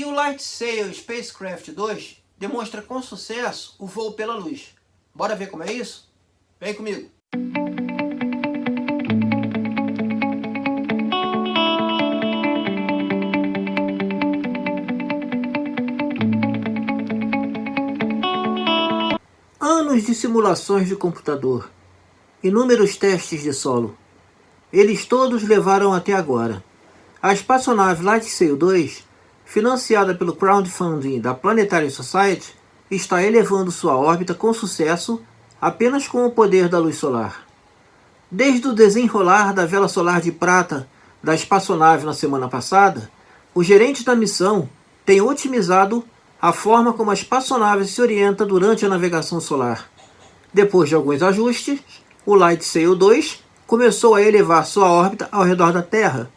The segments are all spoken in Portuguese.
E o Light Sail Spacecraft 2 demonstra com sucesso o voo pela luz. Bora ver como é isso? Vem comigo! Anos de simulações de computador, inúmeros testes de solo. Eles todos levaram até agora. A espaçonave Lightsail 2, financiada pelo crowdfunding da Planetary Society, está elevando sua órbita com sucesso apenas com o poder da luz solar. Desde o desenrolar da vela solar de prata da espaçonave na semana passada, o gerente da missão tem otimizado a forma como a espaçonave se orienta durante a navegação solar. Depois de alguns ajustes, o Light Sail 2 começou a elevar sua órbita ao redor da Terra.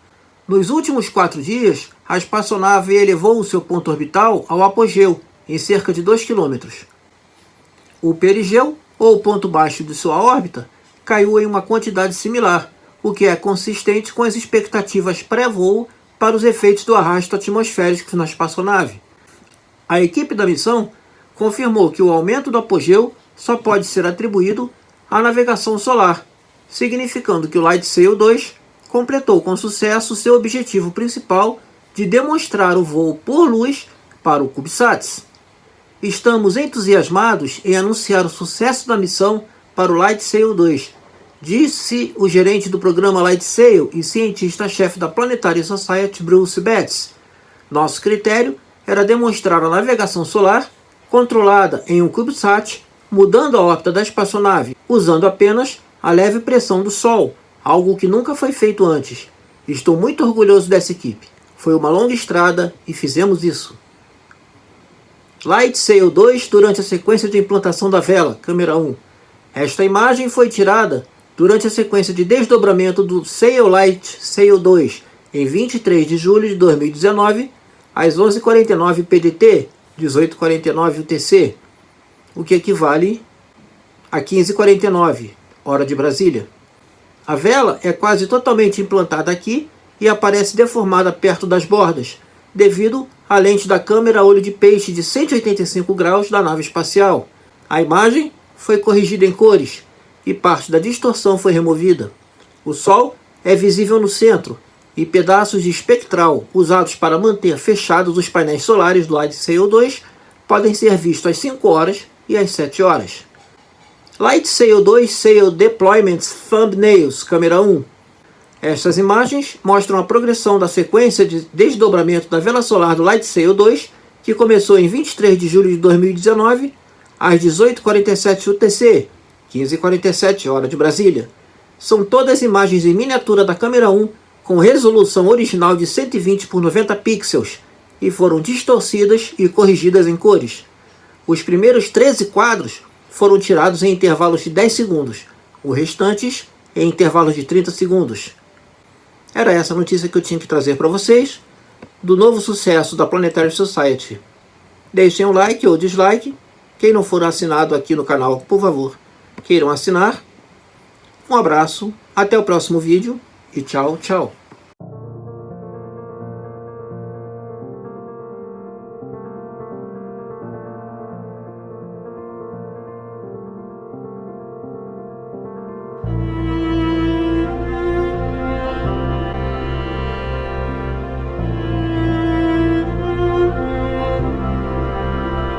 Nos últimos quatro dias, a espaçonave elevou o seu ponto orbital ao apogeu, em cerca de 2 km. O perigeu, ou ponto baixo de sua órbita, caiu em uma quantidade similar, o que é consistente com as expectativas pré-voo para os efeitos do arrasto atmosférico na espaçonave. A equipe da missão confirmou que o aumento do apogeu só pode ser atribuído à navegação solar, significando que o Light Sail 2 completou com sucesso seu objetivo principal de demonstrar o voo por luz para o CubeSats. Estamos entusiasmados em anunciar o sucesso da missão para o Light Sail 2, disse o gerente do programa Light Sail e cientista-chefe da Planetary Society, Bruce Betts. Nosso critério era demonstrar a navegação solar controlada em um CubeSat, mudando a órbita da espaçonave, usando apenas a leve pressão do Sol, algo que nunca foi feito antes. Estou muito orgulhoso dessa equipe. Foi uma longa estrada e fizemos isso. Light Sail 2 durante a sequência de implantação da vela, câmera 1. Esta imagem foi tirada durante a sequência de desdobramento do Sail Light Sail 2, em 23 de julho de 2019, às 11h49 PDT, 18h49 UTC, o que equivale a 15h49, hora de Brasília. A vela é quase totalmente implantada aqui e aparece deformada perto das bordas, devido à lente da câmera olho de peixe de 185 graus da nave espacial. A imagem foi corrigida em cores e parte da distorção foi removida. O Sol é visível no centro e pedaços de espectral usados para manter fechados os painéis solares do Light Sail 2 podem ser vistos às 5 horas e às 7 horas. Light Sail 2 Sail Deployments Thumbnails, câmera 1. Estas imagens mostram a progressão da sequência de desdobramento da vela solar do Light Sail 2, que começou em 23 de julho de 2019, às 18h47 UTC, 15h47 hora de Brasília. São todas imagens em miniatura da câmera 1 com resolução original de 120 por 90 pixels e foram distorcidas e corrigidas em cores. Os primeiros 13 quadros foram tirados em intervalos de 10 segundos, os restantes em intervalos de 30 segundos. Era essa a notícia que eu tinha que trazer para vocês do novo sucesso da Planetary Society. Deixem um like ou dislike. Quem não for assinado aqui no canal, por favor, queiram assinar. Um abraço, até o próximo vídeo e tchau, tchau.